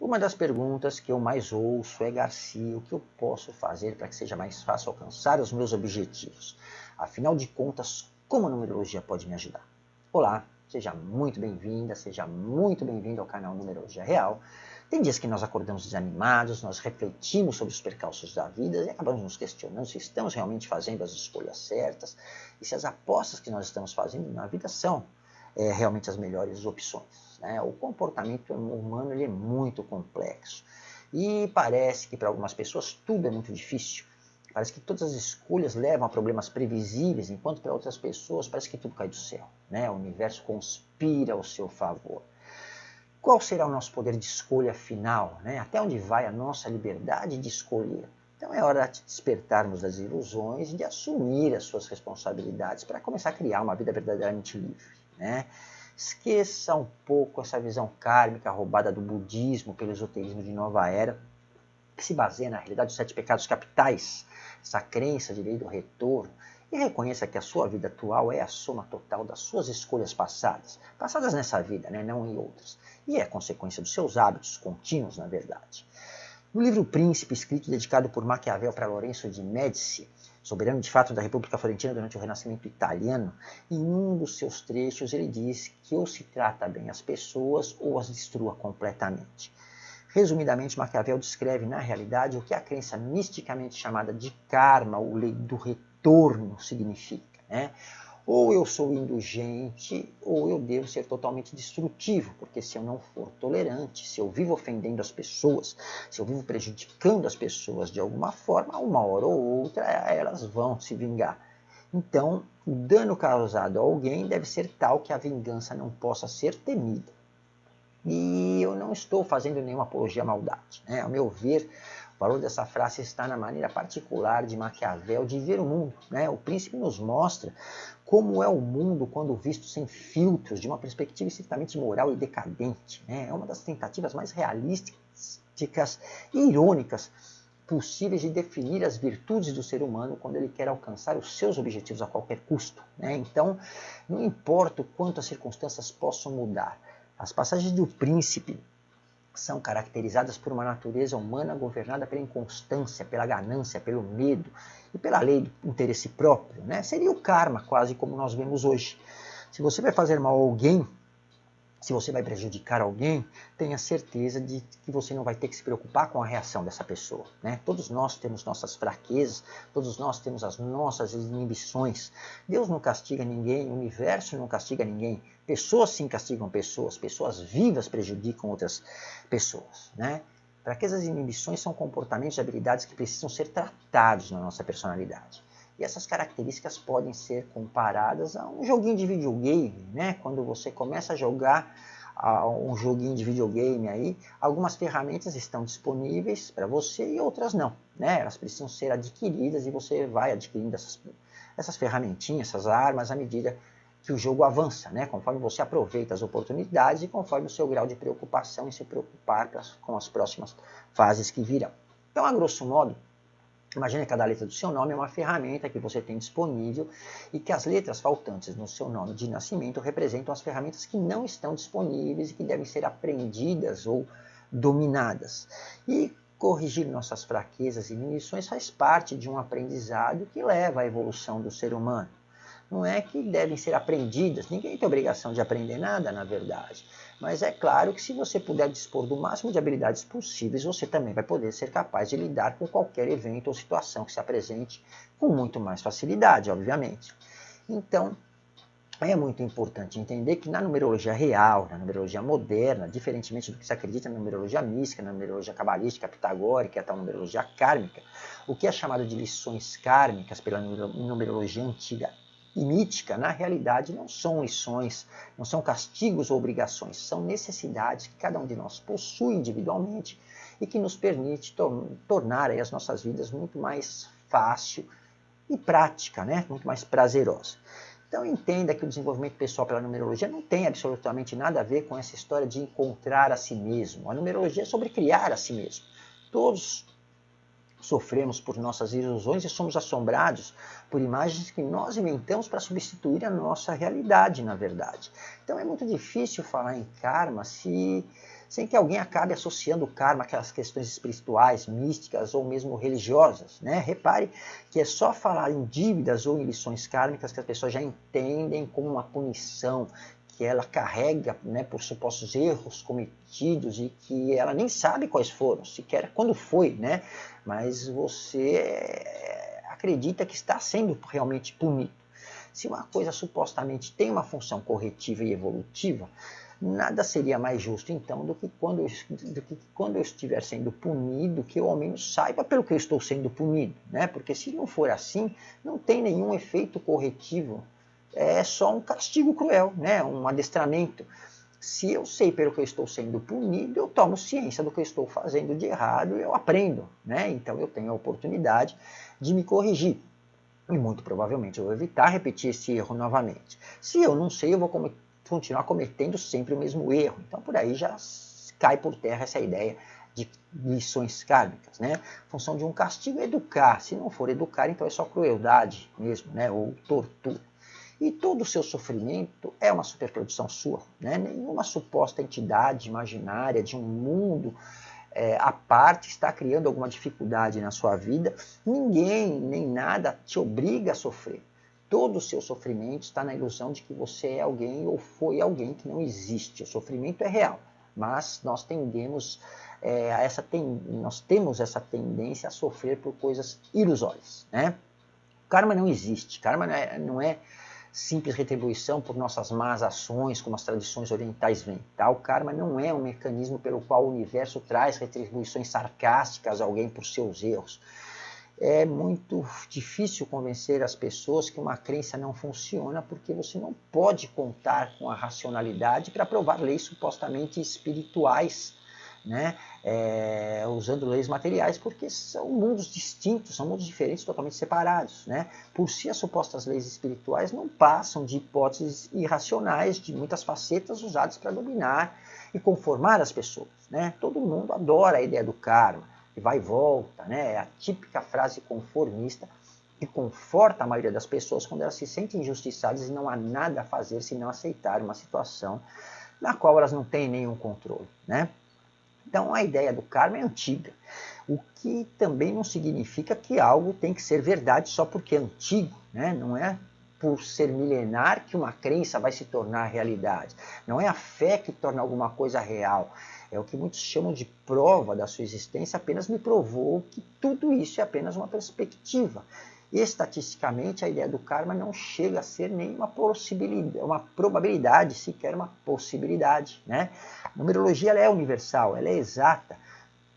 Uma das perguntas que eu mais ouço é, Garcia, o que eu posso fazer para que seja mais fácil alcançar os meus objetivos? Afinal de contas, como a numerologia pode me ajudar? Olá, seja muito bem-vinda, seja muito bem-vindo ao canal Numerologia Real. Tem dias que nós acordamos desanimados, nós refletimos sobre os percalços da vida e acabamos nos questionando se estamos realmente fazendo as escolhas certas e se as apostas que nós estamos fazendo na vida são é, realmente as melhores opções. Né? O comportamento humano ele é muito complexo. E parece que para algumas pessoas tudo é muito difícil. Parece que todas as escolhas levam a problemas previsíveis, enquanto para outras pessoas parece que tudo cai do céu. Né? O universo conspira ao seu favor. Qual será o nosso poder de escolha final? Né? Até onde vai a nossa liberdade de escolher? Então é hora de despertarmos das ilusões e de assumir as suas responsabilidades para começar a criar uma vida verdadeiramente livre. Né? Esqueça um pouco essa visão kármica roubada do budismo pelo esoterismo de nova era, que se baseia na realidade dos sete pecados capitais, essa crença de lei do retorno, e reconheça que a sua vida atual é a soma total das suas escolhas passadas, passadas nessa vida, né, não em outras, e é consequência dos seus hábitos contínuos, na verdade. No livro Príncipe, escrito dedicado por Maquiavel para Lorenzo de Médici, soberano de fato da República Florentina durante o Renascimento italiano, em um dos seus trechos ele diz que ou se trata bem as pessoas ou as destrua completamente. Resumidamente, Maquiavel descreve na realidade o que a crença misticamente chamada de karma, ou lei do retorno, significa. Né? Ou eu sou indulgente, ou eu devo ser totalmente destrutivo, porque se eu não for tolerante, se eu vivo ofendendo as pessoas, se eu vivo prejudicando as pessoas de alguma forma, uma hora ou outra elas vão se vingar. Então, o dano causado a alguém deve ser tal que a vingança não possa ser temida. E eu não estou fazendo nenhuma apologia à maldade. Né? Ao meu ver, o valor dessa frase está na maneira particular de Maquiavel de ver o mundo. Né? O príncipe nos mostra como é o mundo quando visto sem filtros, de uma perspectiva estritamente moral e decadente. Né? É uma das tentativas mais realísticas e irônicas possíveis de definir as virtudes do ser humano quando ele quer alcançar os seus objetivos a qualquer custo. Né? Então, não importa o quanto as circunstâncias possam mudar, as passagens do príncipe são caracterizadas por uma natureza humana governada pela inconstância, pela ganância, pelo medo e pela lei do interesse próprio. Né? Seria o karma, quase como nós vemos hoje. Se você vai fazer mal a alguém, se você vai prejudicar alguém, tenha certeza de que você não vai ter que se preocupar com a reação dessa pessoa. Né? Todos nós temos nossas fraquezas, todos nós temos as nossas inibições. Deus não castiga ninguém, o universo não castiga ninguém. Pessoas sim castigam pessoas, pessoas vivas prejudicam outras pessoas. Né? Fraquezas e inibições são comportamentos e habilidades que precisam ser tratados na nossa personalidade. E essas características podem ser comparadas a um joguinho de videogame, né? Quando você começa a jogar um joguinho de videogame aí, algumas ferramentas estão disponíveis para você e outras não, né? Elas precisam ser adquiridas e você vai adquirindo essas, essas ferramentinhas, essas armas à medida que o jogo avança, né? Conforme você aproveita as oportunidades e conforme o seu grau de preocupação em se preocupar com as próximas fases que virão. Então, a grosso modo, Imagine que cada letra do seu nome é uma ferramenta que você tem disponível e que as letras faltantes no seu nome de nascimento representam as ferramentas que não estão disponíveis e que devem ser aprendidas ou dominadas. E corrigir nossas fraquezas e inibições faz parte de um aprendizado que leva à evolução do ser humano. Não é que devem ser aprendidas, ninguém tem obrigação de aprender nada, na verdade. Mas é claro que se você puder dispor do máximo de habilidades possíveis, você também vai poder ser capaz de lidar com qualquer evento ou situação que se apresente com muito mais facilidade, obviamente. Então, é muito importante entender que na numerologia real, na numerologia moderna, diferentemente do que se acredita na numerologia mística, na numerologia cabalística, pitagórica, até a numerologia kármica, o que é chamado de lições kármicas pela numerologia antiga e mítica, na realidade, não são lições, não são castigos ou obrigações, são necessidades que cada um de nós possui individualmente e que nos permite to tornar as nossas vidas muito mais fácil e prática, né? muito mais prazerosa. Então entenda que o desenvolvimento pessoal pela numerologia não tem absolutamente nada a ver com essa história de encontrar a si mesmo. A numerologia é sobre criar a si mesmo. Todos sofremos por nossas ilusões e somos assombrados por imagens que nós inventamos para substituir a nossa realidade, na verdade. Então é muito difícil falar em karma se sem que alguém acabe associando o karma àquelas questões espirituais, místicas ou mesmo religiosas. Né? Repare que é só falar em dívidas ou em lições kármicas que as pessoas já entendem como uma punição, que ela carrega né, por supostos erros cometidos e que ela nem sabe quais foram, sequer quando foi, né? mas você eh, acredita que está sendo realmente punido. Se uma coisa supostamente tem uma função corretiva e evolutiva, nada seria mais justo então do que quando eu, do que quando eu estiver sendo punido, que eu ao menos saiba pelo que eu estou sendo punido, né? Porque se não for assim, não tem nenhum efeito corretivo é só um castigo cruel, né? um adestramento. Se eu sei pelo que eu estou sendo punido, eu tomo ciência do que eu estou fazendo de errado e eu aprendo. Né? Então eu tenho a oportunidade de me corrigir. E muito provavelmente eu vou evitar repetir esse erro novamente. Se eu não sei, eu vou com continuar cometendo sempre o mesmo erro. Então por aí já cai por terra essa ideia de lições kármicas, né? Função de um castigo é educar. Se não for educar, então é só crueldade mesmo, né? Ou tortura. E todo o seu sofrimento é uma superprodução sua. Né? Nenhuma suposta entidade imaginária de um mundo é, à parte está criando alguma dificuldade na sua vida. Ninguém, nem nada te obriga a sofrer. Todo o seu sofrimento está na ilusão de que você é alguém ou foi alguém que não existe. O sofrimento é real, mas nós tendemos é, a essa ten... nós temos essa tendência a sofrer por coisas ilusórias. Né? Karma não existe. Karma não é, não é simples retribuição por nossas más ações, como as tradições orientais veem. Tá? O karma não é um mecanismo pelo qual o universo traz retribuições sarcásticas a alguém por seus erros. É muito difícil convencer as pessoas que uma crença não funciona porque você não pode contar com a racionalidade para provar leis supostamente espirituais né, é, usando leis materiais, porque são mundos distintos, são mundos diferentes, totalmente separados. Né? Por si, as supostas leis espirituais não passam de hipóteses irracionais de muitas facetas usadas para dominar e conformar as pessoas. Né? Todo mundo adora a ideia do karma, que vai e volta, né? é a típica frase conformista que conforta a maioria das pessoas quando elas se sentem injustiçadas e não há nada a fazer se não aceitar uma situação na qual elas não têm nenhum controle. Né? Então a ideia do karma é antiga, o que também não significa que algo tem que ser verdade só porque é antigo, né? não é por ser milenar que uma crença vai se tornar realidade. Não é a fé que torna alguma coisa real. É o que muitos chamam de prova da sua existência, apenas me provou que tudo isso é apenas uma perspectiva. Estatisticamente, a ideia do karma não chega a ser nenhuma possibilidade, uma probabilidade, sequer uma possibilidade. Né? A numerologia é universal, ela é exata.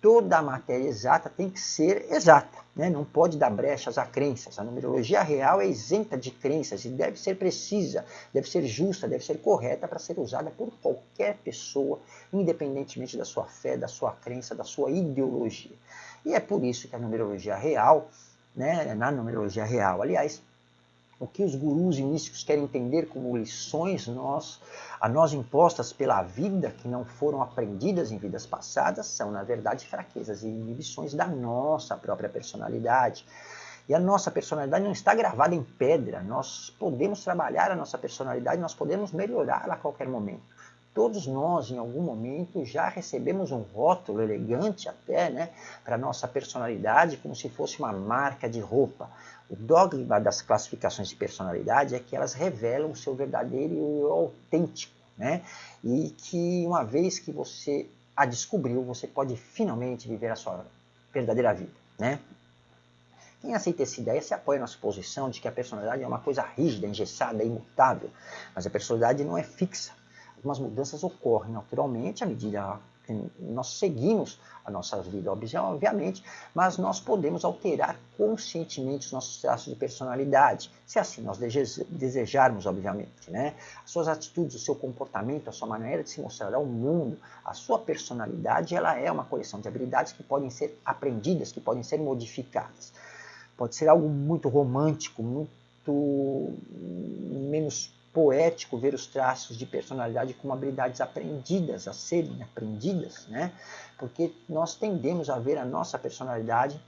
Toda a matéria exata tem que ser exata, né? não pode dar brechas a crenças. A numerologia real é isenta de crenças e deve ser precisa, deve ser justa, deve ser correta para ser usada por qualquer pessoa, independentemente da sua fé, da sua crença, da sua ideologia. E é por isso que a numerologia real né, na numerologia real. Aliás, o que os gurus e místicos querem entender como lições nós, a nós impostas pela vida, que não foram aprendidas em vidas passadas, são, na verdade, fraquezas e inibições da nossa própria personalidade. E a nossa personalidade não está gravada em pedra. Nós podemos trabalhar a nossa personalidade, nós podemos melhorá-la a qualquer momento todos nós, em algum momento, já recebemos um rótulo elegante até, né, para nossa personalidade, como se fosse uma marca de roupa. O dogma das classificações de personalidade é que elas revelam o seu verdadeiro e autêntico, né? E que uma vez que você a descobriu, você pode finalmente viver a sua verdadeira vida, né? Quem aceita essa ideia se apoia na suposição de que a personalidade é uma coisa rígida, engessada, imutável. Mas a personalidade não é fixa algumas mudanças ocorrem naturalmente à medida que nós seguimos a nossa vida, obviamente, mas nós podemos alterar conscientemente os nossos traços de personalidade, se assim nós desejarmos, obviamente. Né? As suas atitudes, o seu comportamento, a sua maneira de se mostrar ao mundo, a sua personalidade, ela é uma coleção de habilidades que podem ser aprendidas, que podem ser modificadas. Pode ser algo muito romântico, muito menos poético ver os traços de personalidade como habilidades aprendidas, a serem aprendidas, né? Porque nós tendemos a ver a nossa personalidade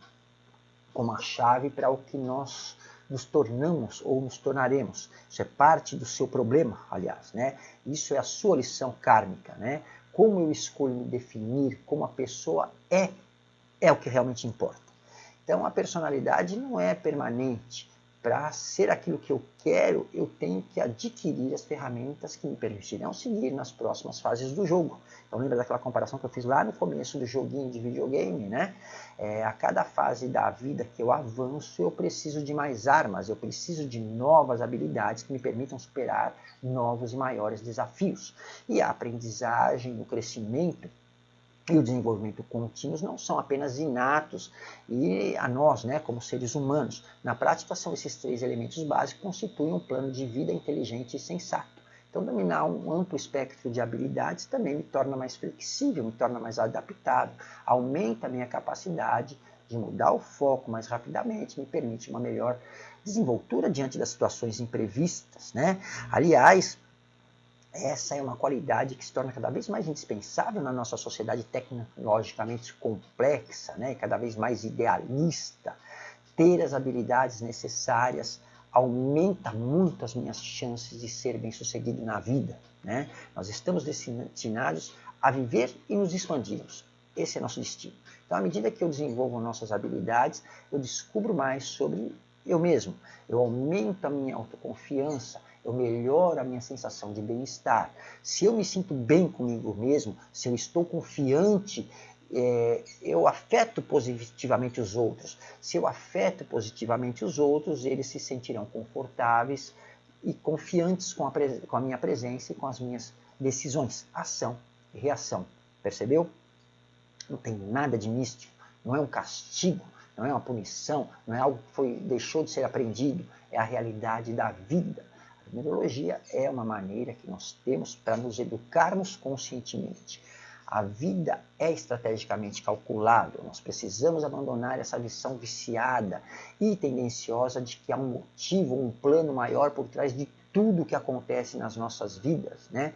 como a chave para o que nós nos tornamos ou nos tornaremos. Isso é parte do seu problema, aliás, né? Isso é a sua lição kármica, né? como eu escolho me definir, como a pessoa é, é o que realmente importa. Então a personalidade não é permanente, para ser aquilo que eu quero, eu tenho que adquirir as ferramentas que me permitirão seguir nas próximas fases do jogo. Então lembra daquela comparação que eu fiz lá no começo do joguinho de videogame, né? É, a cada fase da vida que eu avanço, eu preciso de mais armas, eu preciso de novas habilidades que me permitam superar novos e maiores desafios. E a aprendizagem, o crescimento, e o desenvolvimento contínuo não são apenas inatos e a nós, né, como seres humanos. Na prática, são esses três elementos básicos que constituem um plano de vida inteligente e sensato. Então, dominar um amplo espectro de habilidades também me torna mais flexível, me torna mais adaptável, aumenta a minha capacidade de mudar o foco mais rapidamente, me permite uma melhor desenvoltura diante das situações imprevistas. Né? Aliás, essa é uma qualidade que se torna cada vez mais indispensável na nossa sociedade tecnologicamente complexa, né, cada vez mais idealista. Ter as habilidades necessárias aumenta muito as minhas chances de ser bem-sucedido na vida. Né? Nós estamos destinados a viver e nos expandirmos. Esse é nosso destino. Então, à medida que eu desenvolvo nossas habilidades, eu descubro mais sobre eu mesmo. Eu aumento a minha autoconfiança, eu melhoro a minha sensação de bem-estar. Se eu me sinto bem comigo mesmo, se eu estou confiante, é, eu afeto positivamente os outros. Se eu afeto positivamente os outros, eles se sentirão confortáveis e confiantes com a, com a minha presença e com as minhas decisões. Ação e reação. Percebeu? Não tem nada de místico, não é um castigo, não é uma punição, não é algo que foi, deixou de ser aprendido, é a realidade da vida numerologia é uma maneira que nós temos para nos educarmos conscientemente. A vida é estrategicamente calculável, nós precisamos abandonar essa visão viciada e tendenciosa de que há um motivo, um plano maior por trás de tudo que acontece nas nossas vidas. Né?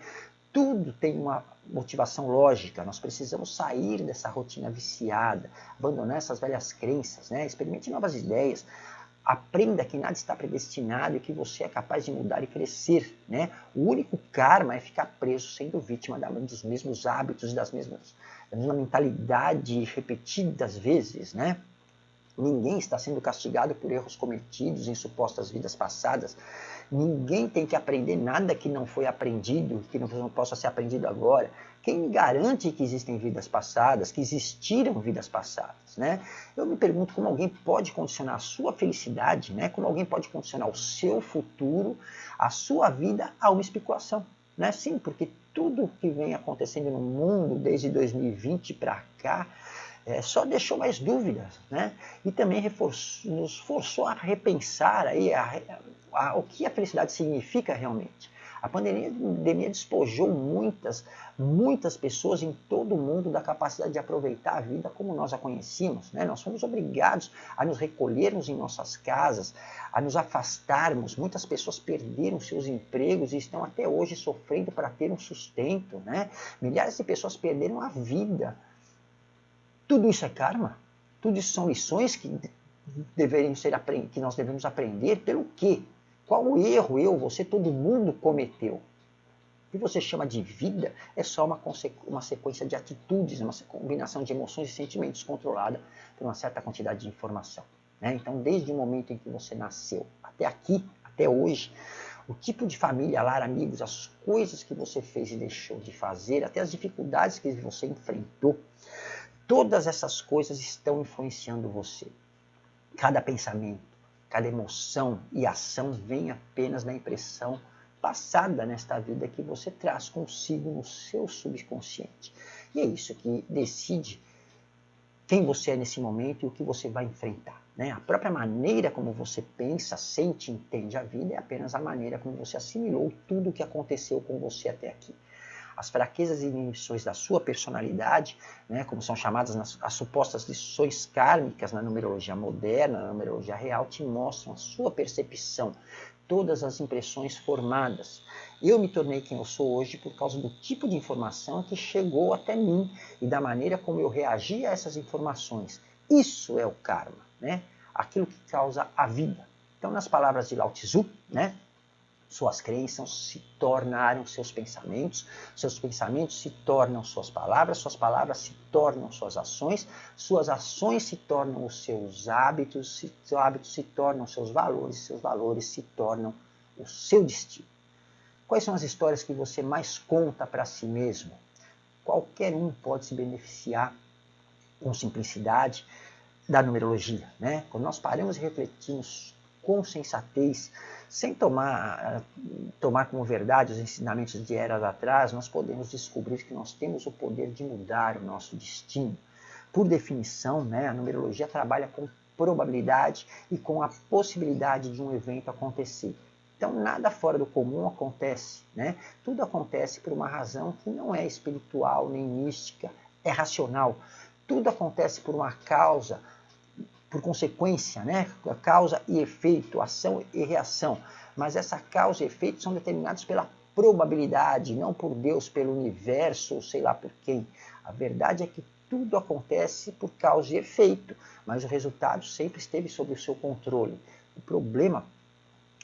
Tudo tem uma motivação lógica, nós precisamos sair dessa rotina viciada, abandonar essas velhas crenças, né? experimente novas ideias, Aprenda que nada está predestinado e que você é capaz de mudar e crescer. Né? O único karma é ficar preso sendo vítima dos mesmos hábitos, das mesmas, da mesma mentalidade repetidas vezes. Né? Ninguém está sendo castigado por erros cometidos em supostas vidas passadas. Ninguém tem que aprender nada que não foi aprendido, que não possa ser aprendido agora. Quem me garante que existem vidas passadas, que existiram vidas passadas, né? Eu me pergunto como alguém pode condicionar a sua felicidade, né? Como alguém pode condicionar o seu futuro, a sua vida a uma especulação, né? Sim, porque tudo que vem acontecendo no mundo desde 2020 para cá é, só deixou mais dúvidas, né? E também reforçou, nos forçou a repensar aí a, a, o que a felicidade significa realmente. A pandemia, pandemia despojou muitas, muitas pessoas em todo o mundo da capacidade de aproveitar a vida como nós a conhecíamos. Né? Nós fomos obrigados a nos recolhermos em nossas casas, a nos afastarmos. Muitas pessoas perderam seus empregos e estão até hoje sofrendo para ter um sustento. Né? Milhares de pessoas perderam a vida. Tudo isso é karma? Tudo isso são lições que deveriam ser que nós devemos aprender pelo quê? Qual erro eu, você, todo mundo cometeu? O que você chama de vida é só uma, uma sequência de atitudes, uma combinação de emoções e sentimentos controlada por uma certa quantidade de informação. Né? Então, desde o momento em que você nasceu até aqui, até hoje, o tipo de família, lar, amigos, as coisas que você fez e deixou de fazer, até as dificuldades que você enfrentou, todas essas coisas estão influenciando você. Cada pensamento, Cada emoção e ação vem apenas da impressão passada nesta vida que você traz consigo no seu subconsciente. E é isso que decide quem você é nesse momento e o que você vai enfrentar. Né? A própria maneira como você pensa, sente entende a vida é apenas a maneira como você assimilou tudo o que aconteceu com você até aqui as fraquezas e inibições da sua personalidade, né, como são chamadas nas, as supostas lições kármicas na numerologia moderna, na numerologia real, te mostram a sua percepção, todas as impressões formadas. Eu me tornei quem eu sou hoje por causa do tipo de informação que chegou até mim e da maneira como eu reagi a essas informações. Isso é o karma, né? aquilo que causa a vida. Então, nas palavras de Lao Tzu, né? Suas crenças se tornaram seus pensamentos, seus pensamentos se tornam suas palavras, suas palavras se tornam suas ações, suas ações se tornam os seus hábitos, seus hábitos se tornam seus valores, seus valores se tornam o seu destino. Quais são as histórias que você mais conta para si mesmo? Qualquer um pode se beneficiar com simplicidade da numerologia. Né? Quando nós paramos e refletimos com sensatez, sem tomar, tomar como verdade os ensinamentos de eras atrás, nós podemos descobrir que nós temos o poder de mudar o nosso destino. Por definição, né, a numerologia trabalha com probabilidade e com a possibilidade de um evento acontecer. Então, nada fora do comum acontece. Né? Tudo acontece por uma razão que não é espiritual nem mística, é racional. Tudo acontece por uma causa por consequência, né? causa e efeito, ação e reação. Mas essa causa e efeito são determinados pela probabilidade, não por Deus, pelo universo, ou sei lá por quem. A verdade é que tudo acontece por causa e efeito, mas o resultado sempre esteve sob o seu controle. O problema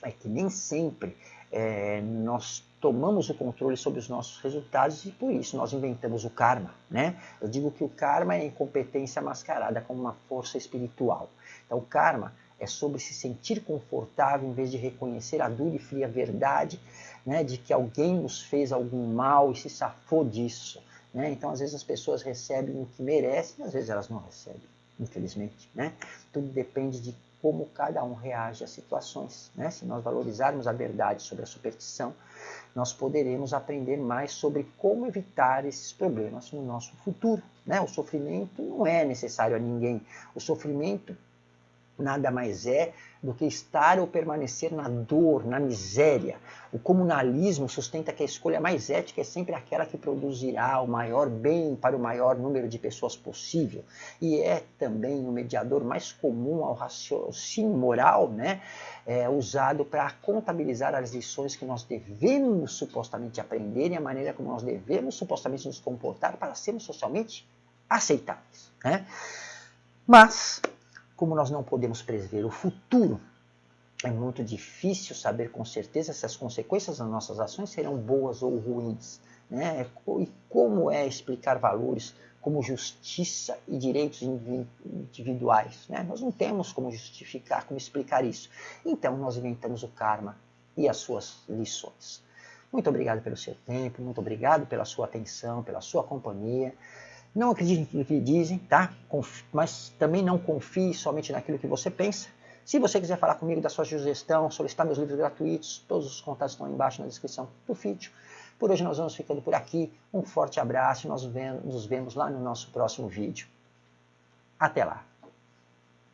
é que nem sempre é, nós tomamos o controle sobre os nossos resultados e por isso nós inventamos o karma. Né? Eu digo que o karma é incompetência mascarada como uma força espiritual. Então, o karma é sobre se sentir confortável em vez de reconhecer a dura e fria verdade né, de que alguém nos fez algum mal e se safou disso. Né? Então, às vezes, as pessoas recebem o que merecem, às vezes elas não recebem, infelizmente. Né? Tudo depende de como cada um reage às situações. Né? Se nós valorizarmos a verdade sobre a superstição, nós poderemos aprender mais sobre como evitar esses problemas no nosso futuro. Né? O sofrimento não é necessário a ninguém. O sofrimento nada mais é do que estar ou permanecer na dor, na miséria. O comunalismo sustenta que a escolha mais ética é sempre aquela que produzirá o maior bem para o maior número de pessoas possível. E é também o mediador mais comum ao raciocínio moral, né? É, usado para contabilizar as lições que nós devemos supostamente aprender e a maneira como nós devemos supostamente nos comportar para sermos socialmente aceitáveis. Né? Mas como nós não podemos prever o futuro, é muito difícil saber com certeza se as consequências das nossas ações serão boas ou ruins. Né? E como é explicar valores como justiça e direitos individuais? Né? Nós não temos como justificar, como explicar isso. Então nós inventamos o karma e as suas lições. Muito obrigado pelo seu tempo, muito obrigado pela sua atenção, pela sua companhia. Não acredite no que dizem, tá? Mas também não confie somente naquilo que você pensa. Se você quiser falar comigo da sua sugestão, solicitar meus livros gratuitos, todos os contatos estão aí embaixo na descrição do vídeo. Por hoje nós vamos ficando por aqui. Um forte abraço e nós nos vemos lá no nosso próximo vídeo. Até lá!